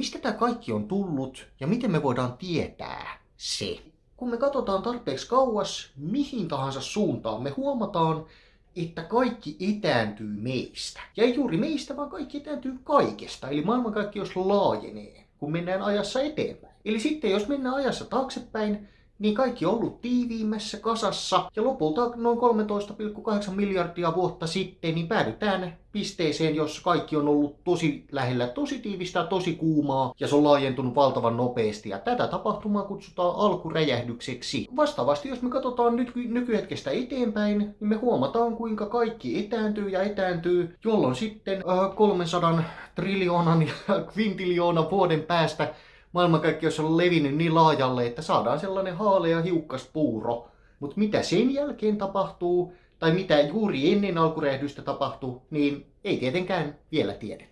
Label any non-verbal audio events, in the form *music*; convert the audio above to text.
Mistä tämä kaikki on tullut ja miten me voidaan tietää se? Kun me katsotaan tarpeeksi kauas mihin tahansa suuntaan, me huomataan, että kaikki etääntyy meistä. Ja ei juuri meistä, vaan kaikki etääntyy kaikesta. Eli maailmankaikkeus laajenee, kun mennään ajassa eteenpäin. Eli sitten jos mennään ajassa taaksepäin, niin kaikki on ollut tiiviimmässä kasassa. Ja lopulta noin 13,8 miljardia vuotta sitten niin päädytään pisteeseen, jossa kaikki on ollut tosi lähellä tosi tiivistä, tosi kuumaa. Ja se on laajentunut valtavan nopeasti. Ja tätä tapahtumaa kutsutaan alkuräjähdykseksi. Vastaavasti jos me katsotaan nyt nykyhetkestä eteenpäin, niin me huomataan kuinka kaikki etääntyy ja etääntyy, jolloin sitten äh, 300 triljoonan ja *laughs* kvintiljoonan vuoden päästä maailmankaikkeus on levinnyt niin laajalle, että saadaan sellainen haalea hiukkaspuuro. Mutta mitä sen jälkeen tapahtuu, tai mitä juuri ennen alkuräjähdystä tapahtuu, niin ei tietenkään vielä tiedetä.